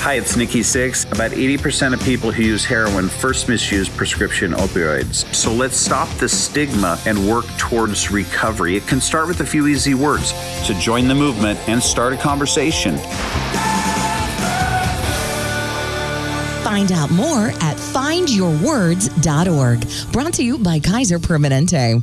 Hi, it's Nikki Sixx. About 80% of people who use heroin first misuse prescription opioids. So let's stop the stigma and work towards recovery. It can start with a few easy words. So join the movement and start a conversation. Find out more at findyourwords.org. Brought to you by Kaiser Permanente.